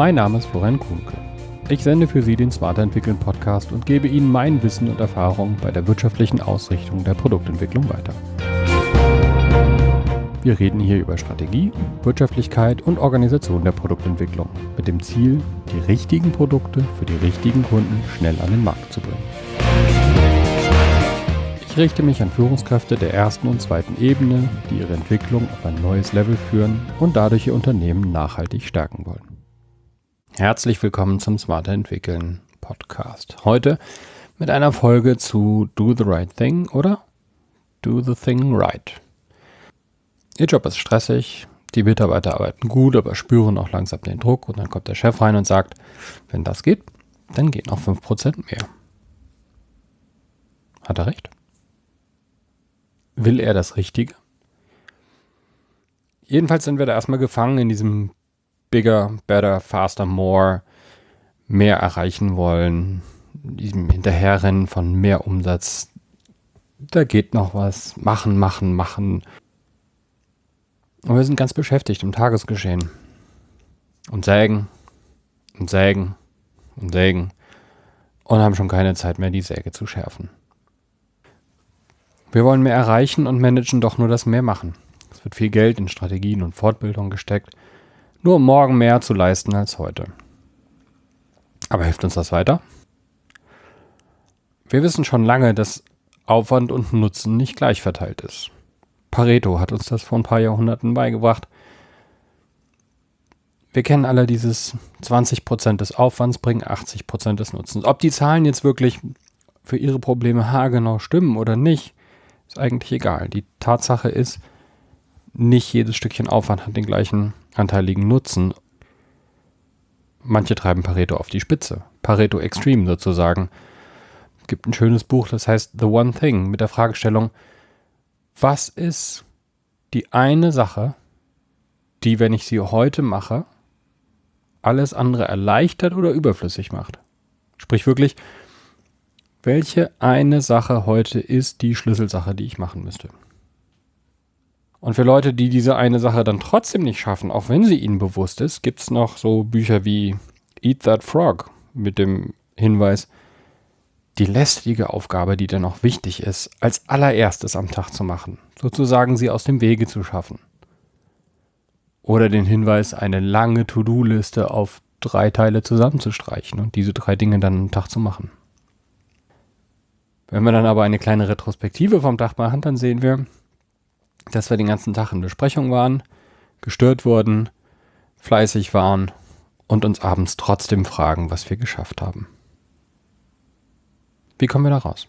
Mein Name ist Florian Kuhnke. Ich sende für Sie den Smarter Entwickeln Podcast und gebe Ihnen mein Wissen und Erfahrung bei der wirtschaftlichen Ausrichtung der Produktentwicklung weiter. Wir reden hier über Strategie, Wirtschaftlichkeit und Organisation der Produktentwicklung mit dem Ziel, die richtigen Produkte für die richtigen Kunden schnell an den Markt zu bringen. Ich richte mich an Führungskräfte der ersten und zweiten Ebene, die ihre Entwicklung auf ein neues Level führen und dadurch ihr Unternehmen nachhaltig stärken wollen. Herzlich willkommen zum Smarter Entwickeln Podcast. Heute mit einer Folge zu Do the Right Thing oder Do the Thing Right. Ihr Job ist stressig, die Mitarbeiter arbeiten gut, aber spüren auch langsam den Druck und dann kommt der Chef rein und sagt, wenn das geht, dann gehen auch 5% mehr. Hat er recht? Will er das Richtige? Jedenfalls sind wir da erstmal gefangen in diesem bigger, better, faster, more, mehr erreichen wollen, diesem Hinterherrennen von mehr Umsatz. Da geht noch was. Machen, machen, machen. Und wir sind ganz beschäftigt im Tagesgeschehen. Und sägen und sägen und sägen und haben schon keine Zeit mehr, die Säge zu schärfen. Wir wollen mehr erreichen und managen doch nur das Mehrmachen. Es wird viel Geld in Strategien und Fortbildung gesteckt, nur um morgen mehr zu leisten als heute. Aber hilft uns das weiter? Wir wissen schon lange, dass Aufwand und Nutzen nicht gleich verteilt ist. Pareto hat uns das vor ein paar Jahrhunderten beigebracht. Wir kennen alle dieses 20% des Aufwands bringen 80% des Nutzens. Ob die Zahlen jetzt wirklich für ihre Probleme haargenau stimmen oder nicht, ist eigentlich egal. Die Tatsache ist, nicht jedes Stückchen Aufwand hat den gleichen anteiligen Nutzen. Manche treiben Pareto auf die Spitze. Pareto Extreme sozusagen. Es gibt ein schönes Buch, das heißt The One Thing mit der Fragestellung, was ist die eine Sache, die, wenn ich sie heute mache, alles andere erleichtert oder überflüssig macht? Sprich wirklich, welche eine Sache heute ist die Schlüsselsache, die ich machen müsste? Und für Leute, die diese eine Sache dann trotzdem nicht schaffen, auch wenn sie ihnen bewusst ist, gibt es noch so Bücher wie Eat That Frog mit dem Hinweis, die lästige Aufgabe, die dann auch wichtig ist, als allererstes am Tag zu machen, sozusagen sie aus dem Wege zu schaffen. Oder den Hinweis, eine lange To-Do-Liste auf drei Teile zusammenzustreichen und diese drei Dinge dann am Tag zu machen. Wenn wir dann aber eine kleine Retrospektive vom Tag machen, dann sehen wir, dass wir den ganzen Tag in Besprechung waren, gestört wurden, fleißig waren und uns abends trotzdem fragen, was wir geschafft haben. Wie kommen wir da raus?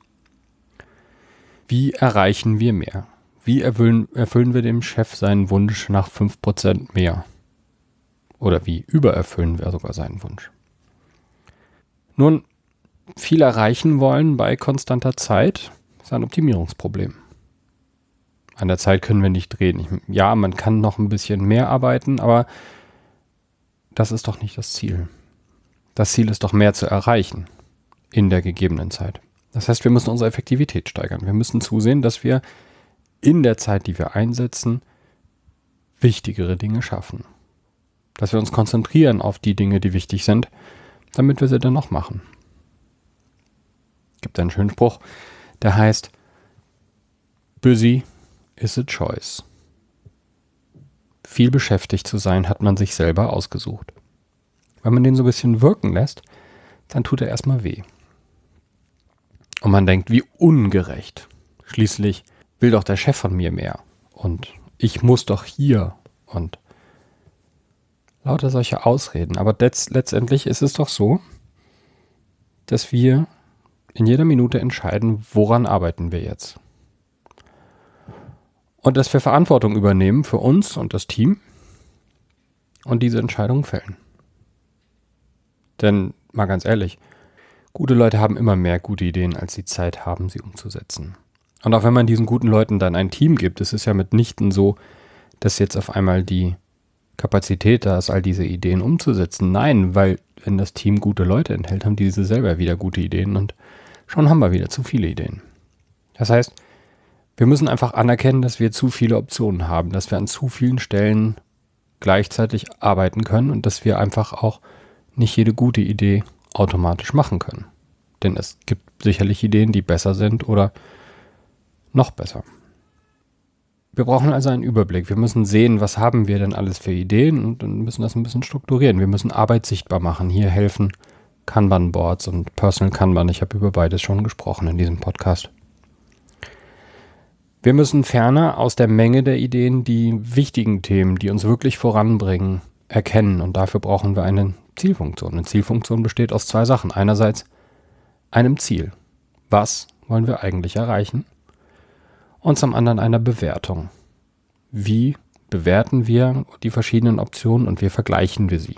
Wie erreichen wir mehr? Wie erfüllen, erfüllen wir dem Chef seinen Wunsch nach 5% mehr? Oder wie übererfüllen wir sogar seinen Wunsch? Nun, viel erreichen wollen bei konstanter Zeit ist ein Optimierungsproblem. An der Zeit können wir nicht drehen. Ich, ja, man kann noch ein bisschen mehr arbeiten, aber das ist doch nicht das Ziel. Das Ziel ist doch mehr zu erreichen in der gegebenen Zeit. Das heißt, wir müssen unsere Effektivität steigern. Wir müssen zusehen, dass wir in der Zeit, die wir einsetzen, wichtigere Dinge schaffen. Dass wir uns konzentrieren auf die Dinge, die wichtig sind, damit wir sie dann noch machen. Es gibt einen schönen Spruch, der heißt, busy is a choice. Viel beschäftigt zu sein, hat man sich selber ausgesucht. Wenn man den so ein bisschen wirken lässt, dann tut er erstmal weh. Und man denkt, wie ungerecht. Schließlich will doch der Chef von mir mehr. Und ich muss doch hier. Und lauter solche Ausreden. Aber letztendlich ist es doch so, dass wir in jeder Minute entscheiden, woran arbeiten wir jetzt. Und dass wir Verantwortung übernehmen für uns und das Team und diese Entscheidung fällen. Denn mal ganz ehrlich, Gute Leute haben immer mehr gute Ideen, als sie Zeit haben, sie umzusetzen. Und auch wenn man diesen guten Leuten dann ein Team gibt, es ist ja mitnichten so, dass jetzt auf einmal die Kapazität da ist, all diese Ideen umzusetzen. Nein, weil wenn das Team gute Leute enthält, haben diese selber wieder gute Ideen und schon haben wir wieder zu viele Ideen. Das heißt, wir müssen einfach anerkennen, dass wir zu viele Optionen haben, dass wir an zu vielen Stellen gleichzeitig arbeiten können und dass wir einfach auch nicht jede gute Idee automatisch machen können. Denn es gibt sicherlich Ideen, die besser sind oder noch besser. Wir brauchen also einen Überblick. Wir müssen sehen, was haben wir denn alles für Ideen und dann müssen das ein bisschen strukturieren. Wir müssen Arbeit sichtbar machen. Hier helfen Kanban-Boards und Personal Kanban. Ich habe über beides schon gesprochen in diesem Podcast. Wir müssen ferner aus der Menge der Ideen die wichtigen Themen, die uns wirklich voranbringen, erkennen. Und dafür brauchen wir eine Zielfunktion. Eine Zielfunktion besteht aus zwei Sachen. Einerseits einem Ziel. Was wollen wir eigentlich erreichen? Und zum anderen einer Bewertung. Wie bewerten wir die verschiedenen Optionen und wie vergleichen wir sie?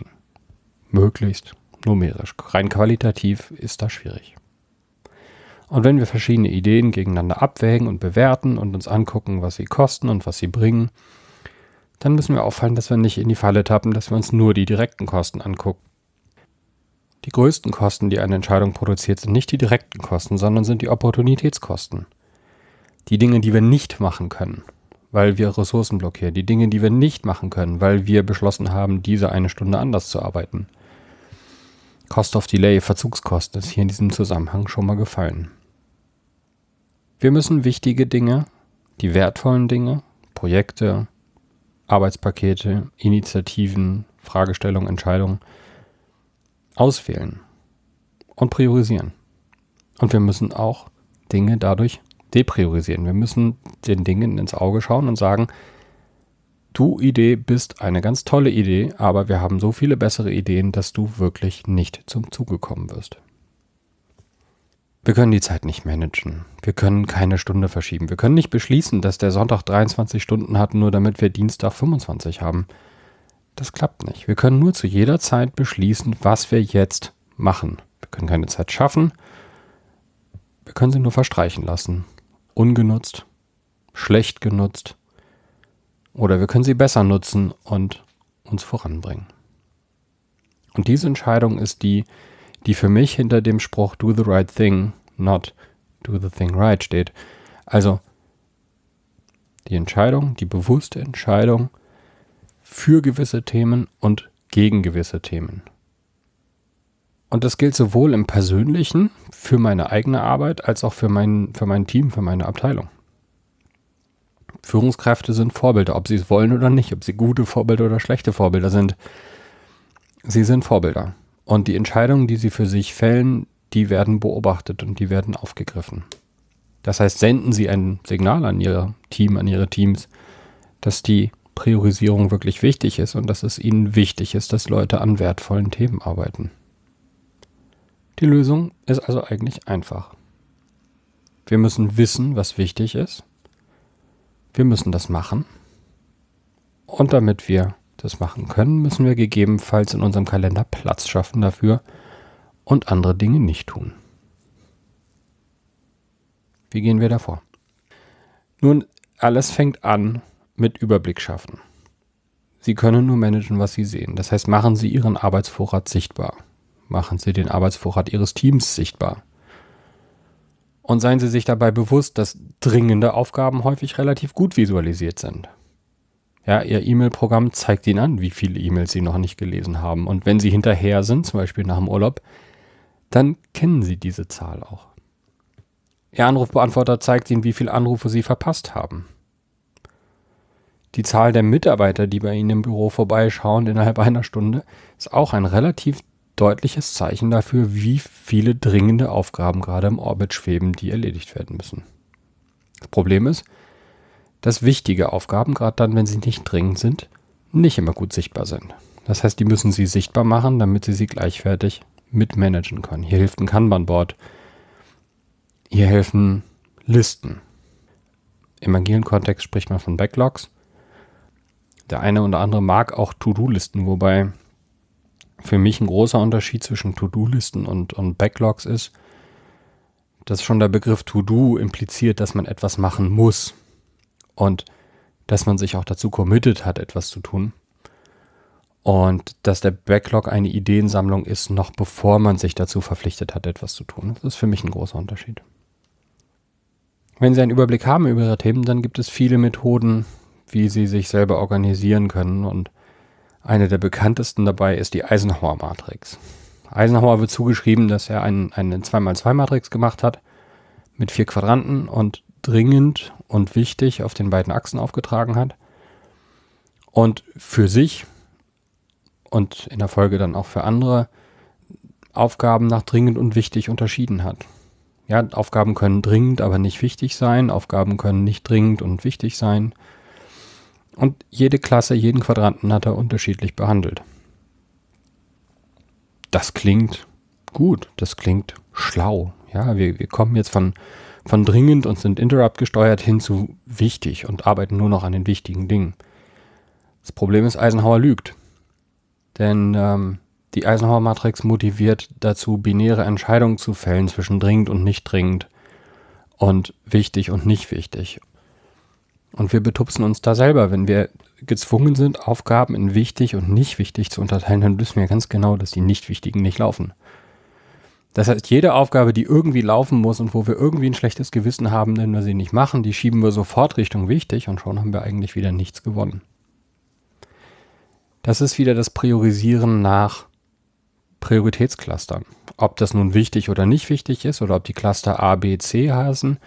Möglichst numerisch. Rein qualitativ ist das schwierig. Und wenn wir verschiedene Ideen gegeneinander abwägen und bewerten und uns angucken, was sie kosten und was sie bringen, dann müssen wir auffallen, dass wir nicht in die Falle tappen, dass wir uns nur die direkten Kosten angucken. Die größten Kosten, die eine Entscheidung produziert, sind nicht die direkten Kosten, sondern sind die Opportunitätskosten. Die Dinge, die wir nicht machen können, weil wir Ressourcen blockieren. Die Dinge, die wir nicht machen können, weil wir beschlossen haben, diese eine Stunde anders zu arbeiten. Cost of Delay, Verzugskosten ist hier in diesem Zusammenhang schon mal gefallen. Wir müssen wichtige Dinge, die wertvollen Dinge, Projekte, Arbeitspakete, Initiativen, Fragestellungen, Entscheidungen auswählen und priorisieren. Und wir müssen auch Dinge dadurch depriorisieren. Wir müssen den Dingen ins Auge schauen und sagen, du Idee bist eine ganz tolle Idee, aber wir haben so viele bessere Ideen, dass du wirklich nicht zum Zuge kommen wirst. Wir können die Zeit nicht managen. Wir können keine Stunde verschieben. Wir können nicht beschließen, dass der Sonntag 23 Stunden hat, nur damit wir Dienstag 25 haben. Das klappt nicht. Wir können nur zu jeder Zeit beschließen, was wir jetzt machen. Wir können keine Zeit schaffen. Wir können sie nur verstreichen lassen. Ungenutzt, schlecht genutzt, oder wir können sie besser nutzen und uns voranbringen. Und diese Entscheidung ist die, die für mich hinter dem Spruch Do the right thing, not do the thing right steht. Also die Entscheidung, die bewusste Entscheidung für gewisse Themen und gegen gewisse Themen. Und das gilt sowohl im Persönlichen, für meine eigene Arbeit, als auch für mein, für mein Team, für meine Abteilung. Führungskräfte sind Vorbilder, ob sie es wollen oder nicht, ob sie gute Vorbilder oder schlechte Vorbilder sind. Sie sind Vorbilder. Und die Entscheidungen, die sie für sich fällen, die werden beobachtet und die werden aufgegriffen. Das heißt, senden Sie ein Signal an Ihr Team, an Ihre Teams, dass die Priorisierung wirklich wichtig ist und dass es Ihnen wichtig ist, dass Leute an wertvollen Themen arbeiten. Die Lösung ist also eigentlich einfach. Wir müssen wissen, was wichtig ist wir müssen das machen. Und damit wir das machen können, müssen wir gegebenenfalls in unserem Kalender Platz schaffen dafür und andere Dinge nicht tun. Wie gehen wir davor? Nun, alles fängt an mit Überblick schaffen. Sie können nur managen, was Sie sehen. Das heißt, machen Sie Ihren Arbeitsvorrat sichtbar. Machen Sie den Arbeitsvorrat Ihres Teams sichtbar. Und seien Sie sich dabei bewusst, dass dringende Aufgaben häufig relativ gut visualisiert sind. Ja, Ihr E-Mail-Programm zeigt Ihnen an, wie viele E-Mails Sie noch nicht gelesen haben. Und wenn Sie hinterher sind, zum Beispiel nach dem Urlaub, dann kennen Sie diese Zahl auch. Ihr Anrufbeantworter zeigt Ihnen, wie viele Anrufe Sie verpasst haben. Die Zahl der Mitarbeiter, die bei Ihnen im Büro vorbeischauen innerhalb einer Stunde, ist auch ein relativ deutliches Zeichen dafür, wie viele dringende Aufgaben gerade im Orbit schweben, die erledigt werden müssen. Das Problem ist, dass wichtige Aufgaben, gerade dann, wenn sie nicht dringend sind, nicht immer gut sichtbar sind. Das heißt, die müssen sie sichtbar machen, damit sie sie gleichwertig mitmanagen können. Hier hilft ein Kanban-Board. Hier helfen Listen. Im agilen Kontext spricht man von Backlogs. Der eine oder andere mag auch To-Do-Listen, wobei für mich ein großer Unterschied zwischen To-Do-Listen und, und Backlogs ist, dass schon der Begriff To-Do impliziert, dass man etwas machen muss und dass man sich auch dazu committed hat, etwas zu tun. Und dass der Backlog eine Ideensammlung ist, noch bevor man sich dazu verpflichtet hat, etwas zu tun. Das ist für mich ein großer Unterschied. Wenn Sie einen Überblick haben über Ihre Themen, dann gibt es viele Methoden, wie Sie sich selber organisieren können und Eine der bekanntesten dabei ist die Eisenhower-Matrix. Eisenhower wird zugeschrieben, dass er ein, eine 2x2-Matrix gemacht hat mit vier Quadranten und dringend und wichtig auf den beiden Achsen aufgetragen hat. Und für sich und in der Folge dann auch für andere Aufgaben nach dringend und wichtig unterschieden hat. Ja, Aufgaben können dringend, aber nicht wichtig sein. Aufgaben können nicht dringend und wichtig sein. Und jede Klasse, jeden Quadranten hat er unterschiedlich behandelt. Das klingt gut, das klingt schlau. Ja, wir, wir kommen jetzt von, von dringend und sind interrupt gesteuert hin zu wichtig und arbeiten nur noch an den wichtigen Dingen. Das Problem ist, Eisenhower lügt. Denn ähm, die Eisenhower-Matrix motiviert dazu, binäre Entscheidungen zu fällen zwischen dringend und nicht dringend und wichtig und nicht wichtig. Und wir betupsen uns da selber. Wenn wir gezwungen sind, Aufgaben in wichtig und nicht wichtig zu unterteilen, dann wissen wir ganz genau, dass die nicht wichtigen nicht laufen. Das heißt, jede Aufgabe, die irgendwie laufen muss und wo wir irgendwie ein schlechtes Gewissen haben, wenn wir sie nicht machen, die schieben wir sofort Richtung wichtig und schon haben wir eigentlich wieder nichts gewonnen. Das ist wieder das Priorisieren nach Prioritätsclustern. Ob das nun wichtig oder nicht wichtig ist oder ob die Cluster A, B, C heißen,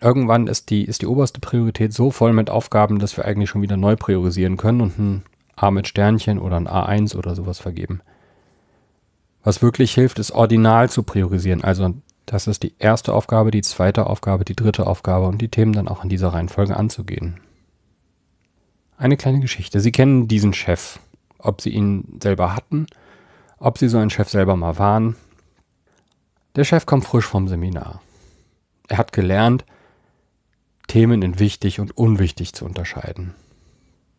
irgendwann ist die, ist die oberste Priorität so voll mit Aufgaben, dass wir eigentlich schon wieder neu priorisieren können und ein A mit Sternchen oder ein A1 oder sowas vergeben. Was wirklich hilft, ist ordinal zu priorisieren. Also das ist die erste Aufgabe, die zweite Aufgabe, die dritte Aufgabe und die Themen dann auch in dieser Reihenfolge anzugehen. Eine kleine Geschichte. Sie kennen diesen Chef. Ob Sie ihn selber hatten, ob Sie so ein Chef selber mal waren. Der Chef kommt frisch vom Seminar. Er hat gelernt, Themen in wichtig und unwichtig zu unterscheiden.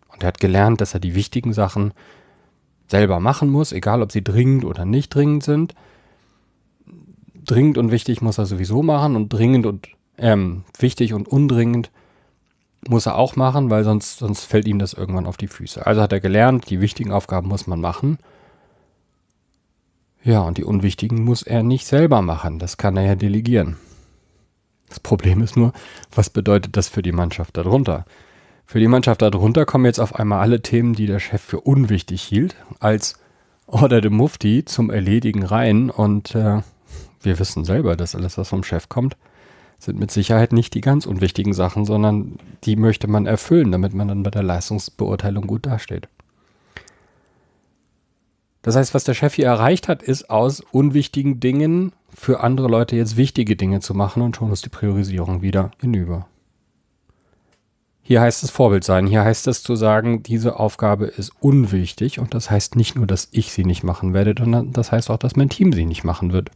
Und er hat gelernt, dass er die wichtigen Sachen selber machen muss, egal ob sie dringend oder nicht dringend sind. Dringend und wichtig muss er sowieso machen und dringend und ähm, wichtig und undringend muss er auch machen, weil sonst, sonst fällt ihm das irgendwann auf die Füße. Also hat er gelernt, die wichtigen Aufgaben muss man machen. Ja, und die unwichtigen muss er nicht selber machen. Das kann er ja delegieren. Das Problem ist nur, was bedeutet das für die Mannschaft darunter? Für die Mannschaft darunter kommen jetzt auf einmal alle Themen, die der Chef für unwichtig hielt, als Order de Mufti zum Erledigen rein. Und äh, wir wissen selber, dass alles, was vom Chef kommt, sind mit Sicherheit nicht die ganz unwichtigen Sachen, sondern die möchte man erfüllen, damit man dann bei der Leistungsbeurteilung gut dasteht. Das heißt, was der Chef hier erreicht hat, ist aus unwichtigen Dingen für andere Leute jetzt wichtige Dinge zu machen und schon ist die Priorisierung wieder hinüber. Hier heißt es Vorbild sein. Hier heißt es zu sagen, diese Aufgabe ist unwichtig und das heißt nicht nur, dass ich sie nicht machen werde, sondern das heißt auch, dass mein Team sie nicht machen wird.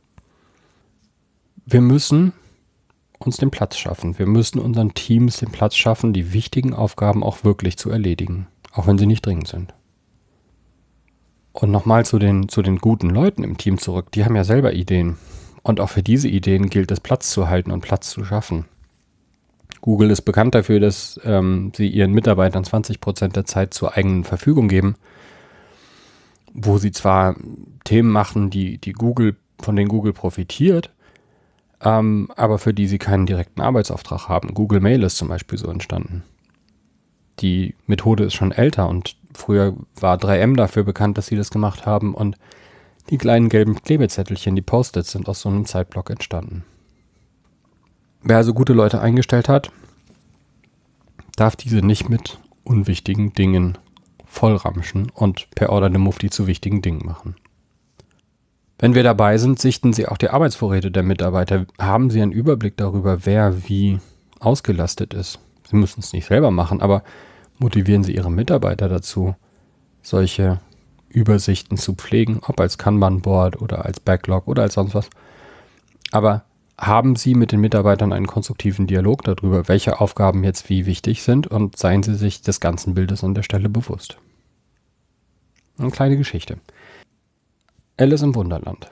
Wir müssen uns den Platz schaffen. Wir müssen unseren Teams den Platz schaffen, die wichtigen Aufgaben auch wirklich zu erledigen, auch wenn sie nicht dringend sind. Und nochmal zu den, zu den guten Leuten im Team zurück. Die haben ja selber Ideen. Und auch für diese Ideen gilt es, Platz zu halten und Platz zu schaffen. Google ist bekannt dafür, dass ähm, sie ihren Mitarbeitern 20 Prozent der Zeit zur eigenen Verfügung geben, wo sie zwar Themen machen, die, die Google, von denen Google profitiert, ähm, aber für die sie keinen direkten Arbeitsauftrag haben. Google Mail ist zum Beispiel so entstanden. Die Methode ist schon älter und früher war 3M dafür bekannt, dass sie das gemacht haben und die kleinen gelben Klebezettelchen, die Post-its, sind aus so einem Zeitblock entstanden. Wer also gute Leute eingestellt hat, darf diese nicht mit unwichtigen Dingen vollramschen und per Order de Mufti zu wichtigen Dingen machen. Wenn wir dabei sind, sichten Sie auch die Arbeitsvorräte der Mitarbeiter. Haben Sie einen Überblick darüber, wer wie ausgelastet ist? Sie müssen es nicht selber machen, aber motivieren Sie Ihre Mitarbeiter dazu, solche Übersichten zu pflegen, ob als Kanban-Board oder als Backlog oder als sonst was. Aber haben Sie mit den Mitarbeitern einen konstruktiven Dialog darüber, welche Aufgaben jetzt wie wichtig sind und seien Sie sich des ganzen Bildes an der Stelle bewusst. Eine kleine Geschichte. Alice im Wunderland.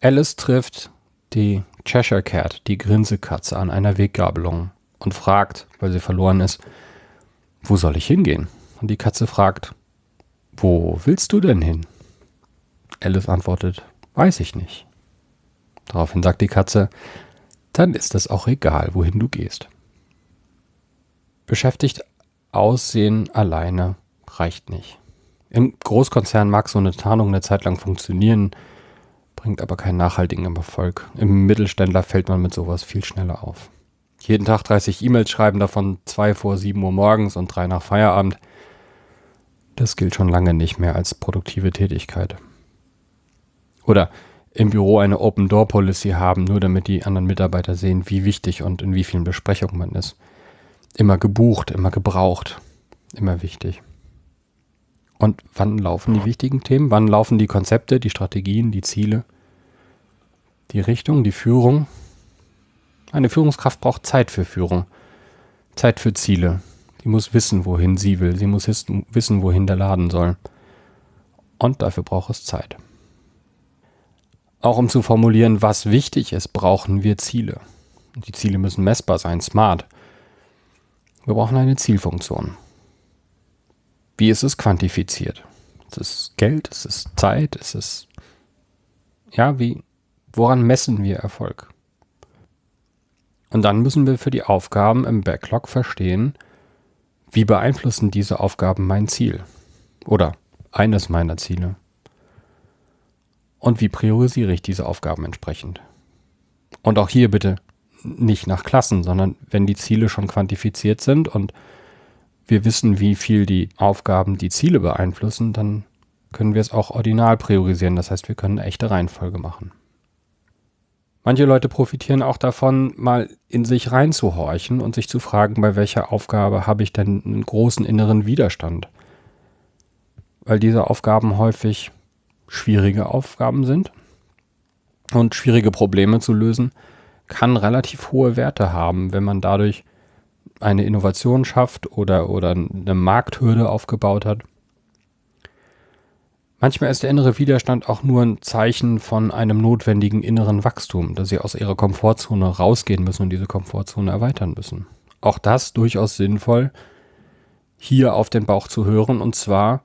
Alice trifft die Cheshire Cat, die Grinsekatze, an einer Weggabelung und fragt, weil sie verloren ist, wo soll ich hingehen? Und die Katze fragt, wo willst du denn hin? Alice antwortet, weiß ich nicht. Daraufhin sagt die Katze, dann ist es auch egal, wohin du gehst. Beschäftigt aussehen alleine reicht nicht. Im Großkonzern mag so eine Tarnung eine Zeit lang funktionieren, bringt aber keinen nachhaltigen Erfolg. Im Mittelständler fällt man mit sowas viel schneller auf. Jeden Tag 30 E-Mails schreiben, davon zwei vor 7 Uhr morgens und drei nach Feierabend. Das gilt schon lange nicht mehr als produktive Tätigkeit. Oder im Büro eine Open-Door-Policy haben, nur damit die anderen Mitarbeiter sehen, wie wichtig und in wie vielen Besprechungen man ist. Immer gebucht, immer gebraucht, immer wichtig. Und wann laufen die wichtigen Themen? Wann laufen die Konzepte, die Strategien, die Ziele, die Richtung, die Führung? Eine Führungskraft braucht Zeit für Führung, Zeit für Ziele. Sie muss wissen, wohin sie will. Sie muss wissen, wohin der Laden soll. Und dafür braucht es Zeit. Auch um zu formulieren, was wichtig ist, brauchen wir Ziele. Die Ziele müssen messbar sein, smart. Wir brauchen eine Zielfunktion. Wie ist es quantifiziert? Ist es Geld? Ist es Zeit? Ist es, ja, wie, woran messen wir Erfolg? Und dann müssen wir für die Aufgaben im Backlog verstehen, wie beeinflussen diese Aufgaben mein Ziel? Oder eines meiner Ziele? Und wie priorisiere ich diese Aufgaben entsprechend? Und auch hier bitte nicht nach Klassen, sondern wenn die Ziele schon quantifiziert sind und wir wissen, wie viel die Aufgaben die Ziele beeinflussen, dann können wir es auch ordinal priorisieren. Das heißt, wir können eine echte Reihenfolge machen. Manche Leute profitieren auch davon, mal in sich reinzuhorchen und sich zu fragen, bei welcher Aufgabe habe ich denn einen großen inneren Widerstand? Weil diese Aufgaben häufig schwierige Aufgaben sind und schwierige Probleme zu lösen kann relativ hohe Werte haben, wenn man dadurch eine Innovation schafft oder, oder eine Markthürde aufgebaut hat. Manchmal ist der innere Widerstand auch nur ein Zeichen von einem notwendigen inneren Wachstum, dass sie aus ihrer Komfortzone rausgehen müssen und diese Komfortzone erweitern müssen. Auch das durchaus sinnvoll, hier auf den Bauch zu hören und zwar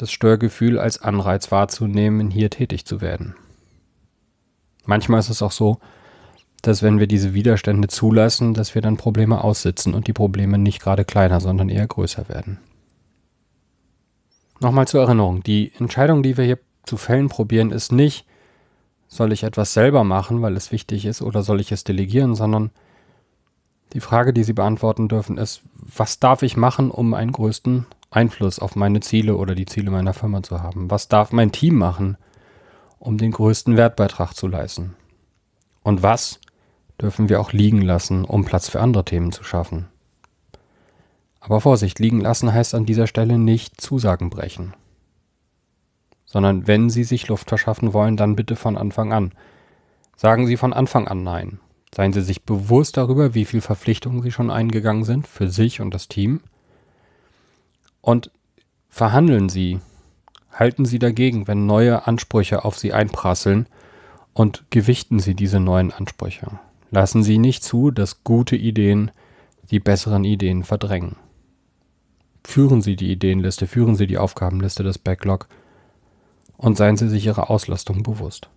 das Störgefühl als Anreiz wahrzunehmen, hier tätig zu werden. Manchmal ist es auch so, dass wenn wir diese Widerstände zulassen, dass wir dann Probleme aussitzen und die Probleme nicht gerade kleiner, sondern eher größer werden. Nochmal zur Erinnerung, die Entscheidung, die wir hier zu fällen probieren, ist nicht, soll ich etwas selber machen, weil es wichtig ist, oder soll ich es delegieren, sondern die Frage, die Sie beantworten dürfen, ist, was darf ich machen, um einen größten Einfluss auf meine Ziele oder die Ziele meiner Firma zu haben? Was darf mein Team machen, um den größten Wertbeitrag zu leisten? Und was dürfen wir auch liegen lassen, um Platz für andere Themen zu schaffen. Aber Vorsicht, liegen lassen heißt an dieser Stelle nicht Zusagen brechen. Sondern wenn Sie sich Luft verschaffen wollen, dann bitte von Anfang an. Sagen Sie von Anfang an Nein. Seien Sie sich bewusst darüber, wie viel Verpflichtungen Sie schon eingegangen sind für sich und das Team. Und verhandeln Sie, halten Sie dagegen, wenn neue Ansprüche auf Sie einprasseln und gewichten Sie diese neuen Ansprüche. Lassen Sie nicht zu, dass gute Ideen die besseren Ideen verdrängen. Führen Sie die Ideenliste, führen Sie die Aufgabenliste des Backlog und seien Sie sich Ihrer Auslastung bewusst.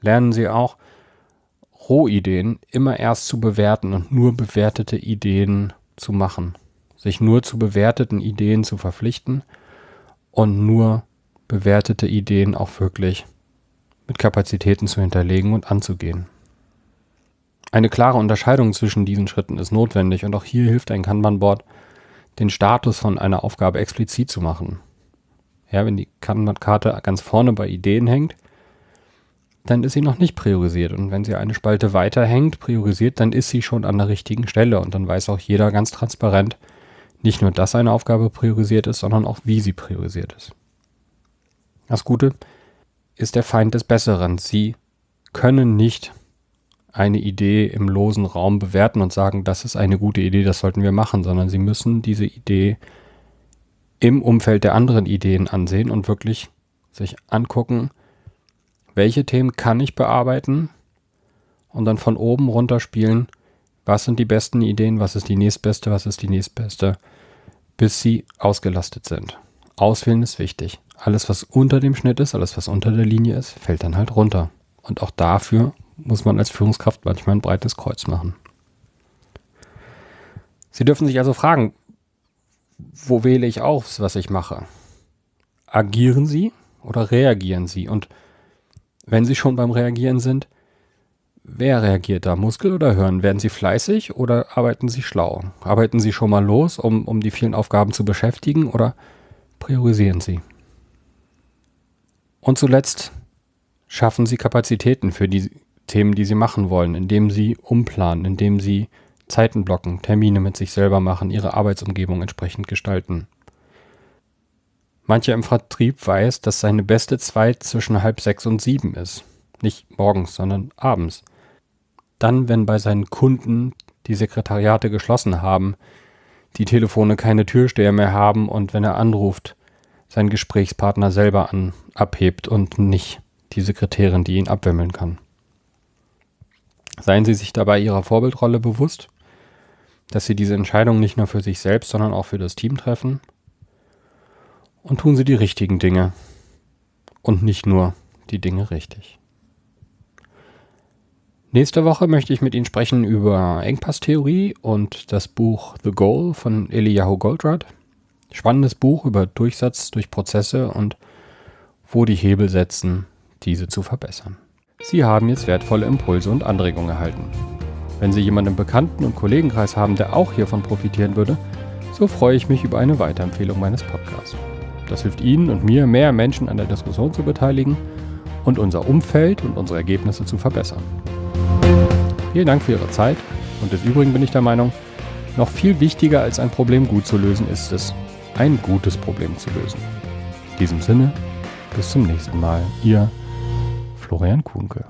Lernen Sie auch, Rohideen immer erst zu bewerten und nur bewertete Ideen zu machen. Sich nur zu bewerteten Ideen zu verpflichten und nur bewertete Ideen auch wirklich mit Kapazitäten zu hinterlegen und anzugehen. Eine klare Unterscheidung zwischen diesen Schritten ist notwendig und auch hier hilft ein Kanban-Board, den Status von einer Aufgabe explizit zu machen. Ja, wenn die Kanban-Karte ganz vorne bei Ideen hängt, dann ist sie noch nicht priorisiert. Und wenn sie eine Spalte weiter hängt, priorisiert, dann ist sie schon an der richtigen Stelle. Und dann weiß auch jeder ganz transparent, nicht nur, dass eine Aufgabe priorisiert ist, sondern auch, wie sie priorisiert ist. Das Gute ist der Feind des Besseren. Sie können nicht eine Idee im losen Raum bewerten und sagen, das ist eine gute Idee, das sollten wir machen, sondern sie müssen diese Idee im Umfeld der anderen Ideen ansehen und wirklich sich angucken, welche Themen kann ich bearbeiten und dann von oben runter spielen, was sind die besten Ideen, was ist die nächstbeste, was ist die nächstbeste, bis sie ausgelastet sind. Auswählen ist wichtig. Alles, was unter dem Schnitt ist, alles, was unter der Linie ist, fällt dann halt runter. Und auch dafür muss man als Führungskraft manchmal ein breites Kreuz machen. Sie dürfen sich also fragen, wo wähle ich aus, was ich mache? Agieren Sie oder reagieren Sie? Und wenn Sie schon beim Reagieren sind, wer reagiert da? Muskel oder Hören? Werden Sie fleißig oder arbeiten Sie schlau? Arbeiten Sie schon mal los, um, um die vielen Aufgaben zu beschäftigen oder priorisieren Sie? Und zuletzt schaffen Sie Kapazitäten für die Themen, die Sie machen wollen, indem Sie umplanen, indem Sie Zeiten blocken, Termine mit sich selber machen, Ihre Arbeitsumgebung entsprechend gestalten. Mancher im Vertrieb weiß, dass seine beste Zeit zwischen halb sechs und sieben ist. Nicht morgens, sondern abends. Dann, wenn bei seinen Kunden die Sekretariate geschlossen haben, die Telefone keine Türsteher mehr haben und wenn er anruft, sein Gesprächspartner selber an, abhebt und nicht die Sekretärin, die ihn abwimmeln kann. Seien Sie sich dabei Ihrer Vorbildrolle bewusst, dass Sie diese Entscheidung nicht nur für sich selbst, sondern auch für das Team treffen und tun Sie die richtigen Dinge und nicht nur die Dinge richtig. Nächste Woche möchte ich mit Ihnen sprechen über Engpasstheorie und das Buch The Goal von Eliyahu Goldratt. Spannendes Buch über Durchsatz durch Prozesse und wo die Hebel setzen, diese zu verbessern. Sie haben jetzt wertvolle Impulse und Anregungen erhalten. Wenn Sie jemanden im Bekannten- und Kollegenkreis haben, der auch hiervon profitieren würde, so freue ich mich über eine Weiterempfehlung meines Podcasts. Das hilft Ihnen und mir, mehr Menschen an der Diskussion zu beteiligen und unser Umfeld und unsere Ergebnisse zu verbessern. Vielen Dank für Ihre Zeit und des Übrigen bin ich der Meinung, noch viel wichtiger als ein Problem gut zu lösen ist es, ein gutes Problem zu lösen. In diesem Sinne, bis zum nächsten Mal. Ihr Florian Kuhnke.